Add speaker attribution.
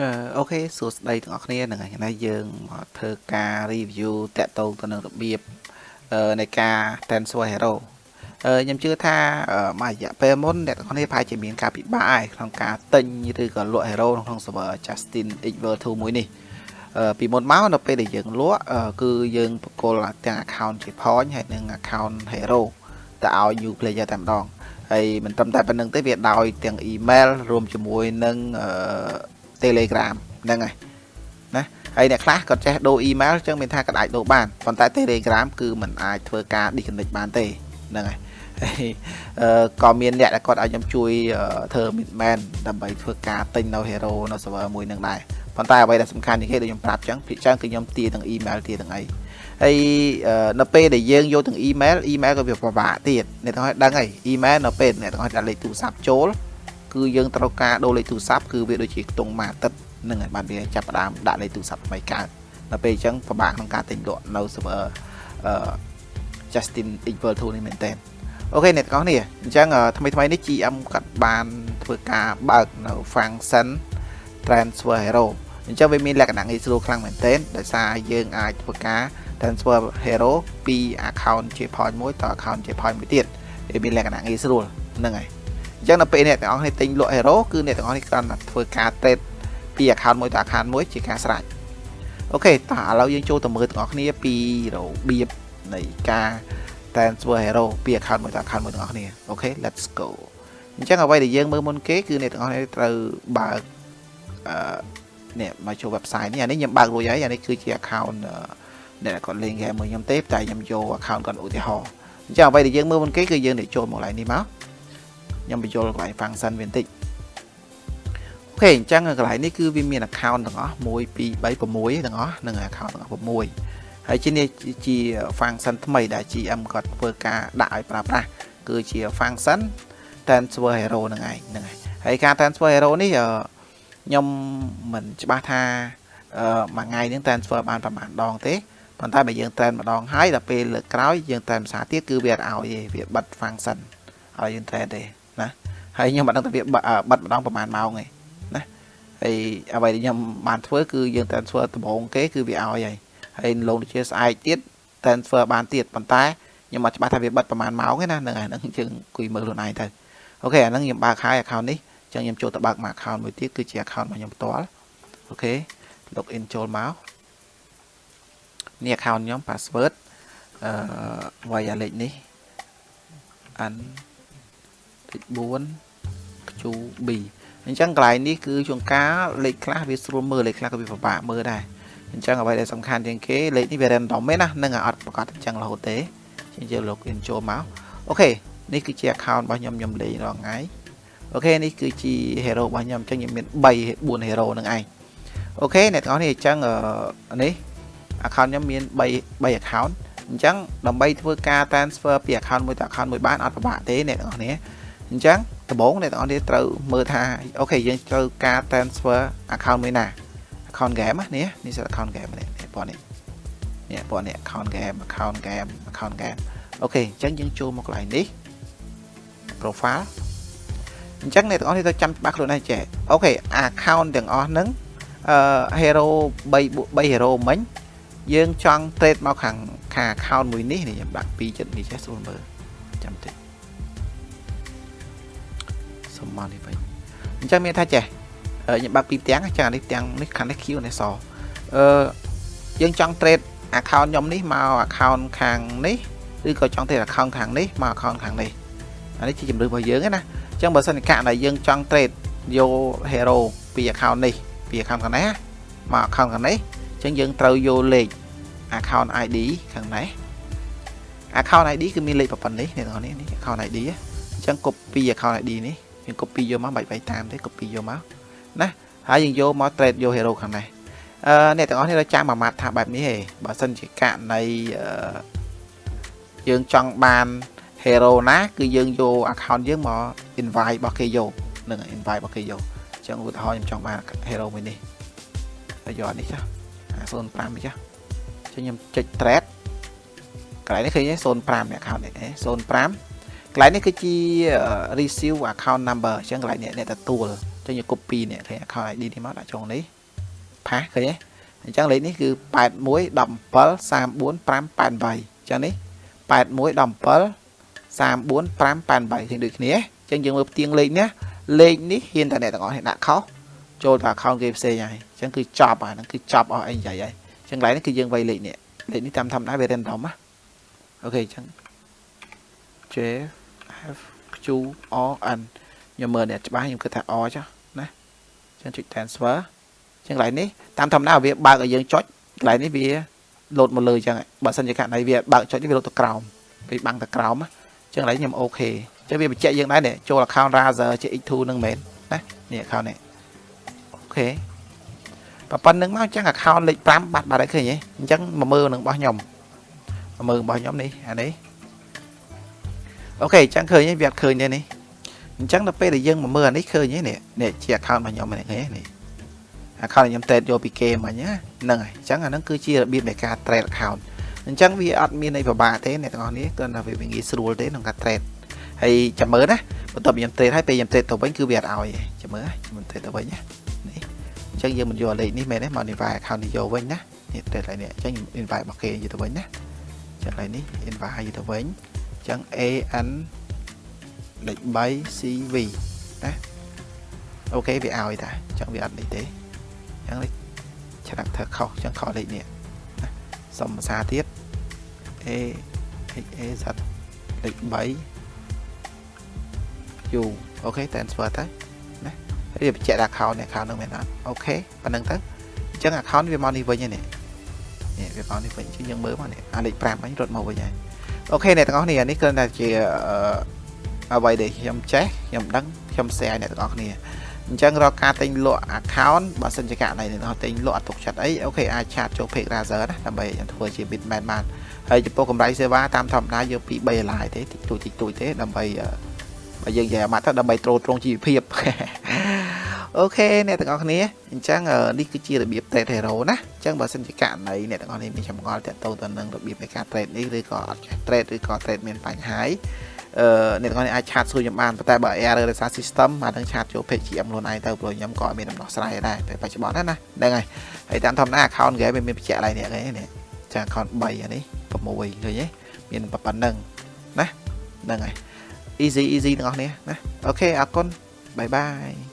Speaker 1: អឺអូខេសួស្តីទាំងអស់គ្នាហ្នឹងហើយថ្ងៃនេះយើងមកធ្វើការ review តាក់ទងទៅនឹងរបៀបអឺនៃការ transfer hero អឺខ្ញុំជឿថាមួយរយៈពេលមុនអ្នកទាំងអស់គ្នាប្រហែលជាមានការពិបាកហើយក្នុងការទិញឬក៏លក់ hero ក្នុង server Justin Xver 2មួយនេះអឺពីមុនមកនៅពេលដែលយើងលក់គឺយើងបកគលទាំង account ជា point ហើយនិង account hero ទៅឲ្យ new player តែម្ដងហើយមិនត្រឹមតែប៉ុណ្្នឹងទេវាដោយទាំង email រួមជាមួយនឹងអឺ Telegram ហ្នឹងហើយណាហើយអ្នកខ្លះគាត់ចេះដូរ email អញ្ចឹងមានថាក៏អាចដូរបានប៉ុន្តែ Telegram គឺมันអាចធ្វើការ disconnect បានទេហ្នឹងហើយហើយអឺក៏មានអ្នកដែលគាត់ឲ្យខ្ញុំជួយធ្វើ midman ដើម្បីធ្វើការទិញនៅ hero នៅ server មួយនឹងដែរប៉ុន្តែអ្វីដែលសំខាន់ជាងគេដូចខ្ញុំប្រាប់អញ្ចឹងភាគច្រើនគឺខ្ញុំទាទាំង email ទាទាំងអីហើយនៅពេលដែលយើងយកទាំង email email ក៏វាពិបាកទៀតអ្នកទាំងឲ្យដឹងហើយ email នៅពេលអ្នកទាំងឲ្យដាក់លេខទូរស័ព្ទចូល គឺយើងត្រូវការដូរលេខទូរស័ព្ទគឺវាដូចជាខ្ទង់មួយអាទិត្យហ្នឹងហើយបានវាចាប់ផ្ដើមដាក់លេខទូរស័ព្ទថ្មីកើតដល់ពេលអញ្ចឹងពិបាកក្នុងការទិញលក់នៅ server អឺ Justin Equal 2នេះមែនតើអូខេអ្នកទាំងអស់គ្នាអញ្ចឹងថ្មីថ្មីនេះ GM គាត់បានធ្វើការបើកនៅ function transfer hero អញ្ចឹងវាមានលក្ខណៈងាយស្រួលខ្លាំងមែនទែនដោយសារយើងអាចធ្វើការ transfer hero ពី account ជា point មួយទៅ account ជា point មួយទៀតវាមានលក្ខណៈងាយស្រួលហ្នឹងហើយ អញ្ចឹងនៅពេលអ្នកទាំងអស់គ្នាទិញលក់ hero គឺអ្នកទាំងអស់គ្នាគ្រាន់តែធ្វើការ trade ពី account មួយទៅ account មួយជាការស្រេចអូខេតោះឥឡូវយើងចូលទៅមើលទាំងអស់គ្នាពីរបៀបនៃការ transfer hero ពី account មួយទៅ account មួយទាំងអស់គ្នាអូខេ let's go អញ្ចឹងអ្វីដែលយើងមើលមុនគេគឺអ្នកទាំងអស់គ្នាត្រូវបើកអឺនេះមកចូល website នេះអានេះខ្ញុំបើករួចហើយអានេះគឺជា account អ្នកគាត់លេង game មួយខ្ញុំទេតែខ្ញុំយក account គាត់ឧទាហរណ៍អញ្ចឹងអ្វីដែលយើងមើលមុនគេគឺយើងនឹងចូលមកកន្លែងនេះមក ខ្ញុំបញ្ចូលកន្លែង function វាបន្តិចអូខេអញ្ចឹងកន្លែងនេះគឺវាមាន account ទាំងអស់1 2 3 6ទាំងអស់នឹង account ទាំងអស់6ហើយជានេះជា function ថ្មីដែល GM គាត់ធ្វើការដាក់ឲ្យប្រើប្រាស់គឺជា function transfer hero ហ្នឹងឯងហ្នឹងហើយហើយការ transfer hero នេះខ្ញុំមិនច្បាស់ថាមួយថ្ងៃនឹង transfer បានប្រហែលដងទេប៉ុន្តែបើយើង trend ម្ដងហើយដល់ពេលលើកក្រោយយើង trend ភាសាទៀតគឺវាអត់ឲ្យទេវាបិទ function ឲ្យយើង trend ទេណា ហើយខ្ញុំមិនដឹងថាវាបិទម្ដងប្រហែលម៉ោងទេណាហើយអ្វីដែលខ្ញុំបានធ្វើគឺយើង transfer ដំបូងគេគឺវាឲ្យហើយហើយលោកដូចជាស្អែកទៀត transfer បានទៀតប៉ុន្តែខ្ញុំអត់ច្បាស់ថាវាបិទប្រហែលម៉ោងទេណាហ្នឹងហើយហ្នឹងយើងអង្គុយមើលខ្លួនឯងទៅOK អាហ្នឹងខ្ញុំបើកហើយ account នេះចឹងខ្ញុំចូលទៅបើកមួយ account មួយទៀតគឺជា account របស់ខ្ញុំផ្ទាល់ OK log in ចូលមកនេះ account ខ្ញុំ password អឺ wireless នេះ an 4 QB អញ្ចឹងកន្លែងនេះគឺជួនកាលលេខខ្លះវាស្រួលមើលលេខខ្លះក៏វាពិបាកមើលដែរអញ្ចឹងអ្វីដែលសំខាន់ជាងគេលេខនេះវា random ទេណានឹងអត់ប្រាកដអញ្ចឹងរហូតទេអញ្ចឹងយើង login ចូលមក OK នេះគឺជា account របស់ខ្ញុំខ្ញុំលេងរាល់ថ្ងៃ OK នេះគឺជា hero របស់ខ្ញុំអញ្ចឹងខ្ញុំមាន3 4 hero នឹងឯង OK អ្នកទាំងអស់នេះអញ្ចឹងនេះ account ខ្ញុំមាន3 3 account អញ្ចឹងដើម្បីធ្វើការ transfer ពី account មួយទៅ account មួយបានអត់ពិបាកទេអ្នកទាំងអស់គ្នា អញ្ចឹងដំបូងអ្នកទាំងអស់គ្នាត្រូវមើលថា OK យើងត្រូវការ transfer account មួយណា account game នេះនេះជា account game នេះពណ៌នេះនេះពណ៌នេះ account game account game account game អូខេអញ្ចឹងយើងចូលមកកន្លែងនេះ profile អញ្ចឹងអ្នកទាំងអស់នេះត្រូវចាំច្បាស់ខ្លួនឯងចេះអូខេ account ទាំងអស់ហ្នឹងអឺ hero 3 3 hero មិញយើងចង់ trade មកខាងខាង account មួយនេះខ្ញុំដាក់2ចិត្តនេះចេះស្រួលមើលចាំតិច សុំមកនេះវិញអញ្ចឹងមានថាចេះខ្ញុំបើកពីផ្ទាំងចឹងអានេះផ្ទាំងនេះខាងនេះ Q នេះសអឺយើងចង់ trade account ខ្ញុំនេះមក account ខាងនេះឬក៏ចង់ trade account ខាងនេះមក account ខាងនេះអានេះជាជំរឿរបស់យើងណាអញ្ចឹងបើសិនជាកាក់ដែលយើងចង់ trade យក hero ពី account នេះពី account ខាងនេះមក account ខាងនេះអញ្ចឹងយើងត្រូវយកលេខ account ID ខាងនេះ account ID គឺមានលេខប៉ុណ្ណេះនេះបងប្អូននេះ account ID អញ្ចឹង copy account ID នេះ យើង copy យកមកបាច់បាយតាមទេ copy យកមកណាហើយយើងយកមក trade យក hero ខាងនេះអឺអ្នកទាំងអស់គ្នាត្រូវចាំមួយម៉ាត់ថាបែបនេះហេបើសិនជាករណីយើងចង់បាន hero ណា គឺយើងយក account យើងមក invite របស់គេយកនឹង invite របស់គេយកអញ្ចឹងឧទាហរណ៍ខ្ញុំចង់បាន hero មួយនេះហើយយកនេះចា05នេះចាអញ្ចឹងខ្ញុំចុច trade កន្លែងនេះឃើញទេ05អ្នក account នេះ05 កន្លែងនេះគឺជា receive account number អញ្ចឹងកន្លែងនេះអ្នកទទួលចឹងយក copy នេះឃើញ account ID នេះមកដាក់ចុងនេះផាសឃើញទេអញ្ចឹងលេខនេះគឺ81 17 34 588ចឹងនេះ81 17 34 588ឃើញដូចគ្នាអញ្ចឹងយើងមើលផ្ទៀងលេខនេះលេខនេះហ៊ានតែអ្នកទាំងអស់នេះដាក់ខុសចូលទៅ account គេផ្សេងហើយអញ្ចឹងគឺចប់អាហ្នឹងគឺចប់អស់អីនិយាយហើយអញ្ចឹងកន្លែងនេះគឺយើងវាយលេខនេះលេខនេះតាមធម្មតាវា random ណាOK អញ្ចឹង J F Q O N ខ្ញុំមើលអ្នកច្បាស់ខ្ញុំគិតថា O ចុះណាអញ្ចឹងចុច transfer អញ្ចឹងកន្លែងនេះតាមធម្មតាវាបើកឲ្យយើងចុចកន្លែងនេះវាលោតមកលើអញ្ចឹងបើសិនជាករណីវាបើកចុចនេះវាលោតទៅក្រោមវាបាំងទៅក្រោមអញ្ចឹងកន្លែងខ្ញុំ OK អញ្ចឹងវាបញ្ជាក់យើងដែរនេះចូល account Razer ជា X2 នឹងមែនណានេះ account នេះ OK ប៉ុណ្ណឹងមកអញ្ចឹង account លេខ5បាត់បាត់ហើយឃើញទេអញ្ចឹងមកមើលនឹងរបស់ខ្ញុំមកមើលរបស់ខ្ញុំនេះអានេះ អូខេអញ្ចឹងឃើញទេវាអត់ឃើញទេនេះអញ្ចឹងដល់ពេលដែលយើងមកមើលអានេះឃើញទេនេះនេះជា account របស់ខ្ញុំនេះឃើញទេនេះ account ខ្ញុំ trade យកពីគេមិញណាហ្នឹងហើយអញ្ចឹងអាហ្នឹងគឺជារបៀបនៃការ trade account អញ្ចឹងវាអត់មានអីពិបាកទេអ្នកទាំងអស់នេះគ្រាន់តែវាងាយស្រួលទេក្នុងការ trade ហើយចាំមើលណាបន្ទាប់ខ្ញុំ trade ហើយពេលខ្ញុំ trade ទៅវិញគឺវាអត់ឲ្យទេចាំមើលខ្ញុំ trade ទៅវិញណានេះអញ្ចឹងយើងមិនយកលេខនេះមែនទេមក invite account នេះយកវិញណានេះ trade ឡើយនេះអញ្ចឹងខ្ញុំ invite របស់គេយកទៅវិញណាអញ្ចឹងឡើយនេះ invite យកទៅវិញអញ្ចឹង AN លេខ 3CV ណាអូខេវាឲ្យតាអញ្ចឹងវាអត់នេះទេអញ្ចឹងលេខឆ្លាក់ធ្វើខុសអញ្ចឹងខុសលេខនេះណាសុំភាសាទៀត A H A Z លេខ3 U អូខេ transfer ទៅណាហើយបញ្ជាក់ account នេះ account នឹងមែនអត់ OK ប៉ុណ្ណឹងទៅអញ្ចឹង account វាមកនេះវិញហើយនេះនេះវាមកនេះវិញជាងយើងមើលមកនេះអាលេខ5ហ្នឹងរត់មកវិញហើយ OK អ្នកទាំងអស់គ្នានេះគ្រាន់តែជាអ្វីដែលខ្ញុំចេះខ្ញុំដឹងខ្ញុំ share អ្នកទាំងអស់គ្នាអញ្ចឹងរាល់ការទិញលក់ account បើសិនជាករណីអ្នកទិញលក់អត់ទុកចិត្តអី OK អាច chat ចូល page Razer ណាដើម្បីខ្ញុំធ្វើជា middleman បានហើយចំពោះកម្រៃសេវាតាមធម្មតាយកពី3ដុល្លារទេតិចតួចតិចតួចទេដើម្បីបើយើងនិយាយអាម៉ាត់ទៅដើម្បីត្រួតត្រងជីវភាពអូខេអ្នកទាំងអស់គ្នាអញ្ចឹងនេះគឺជារបៀប trade hero ណាអញ្ចឹងបើសិនជាករណីអ្នកទាំងអស់គ្នាមានចម្ងល់តាក់ទងទៅនឹងរបៀបនៃការ trade នេះឬក៏អត់ចេះ trade ឬក៏ trade មានបញ្ហាអឺអ្នកទាំងអស់គ្នាអាចឆាតសួរខ្ញុំបានប៉ុន្តែបើ error ដោយសារ system អានឹងឆាតចូល page GM ខ្លួនឯងទៅព្រោះខ្ញុំក៏មានដំណោះស្រាយដែរពេលបច្ចុប្បន្នណាហ្នឹងហើយហើយតាមធម្មតា account គេមានបញ្ជាក់ឡើងនេះនេះចា account 3អានេះ6ឃើញទេមានប៉ុណ្្នឹងណាហ្នឹងហើយ easy easy ទាំងអស់គ្នាណាអូខេអរគុណបាយបាយ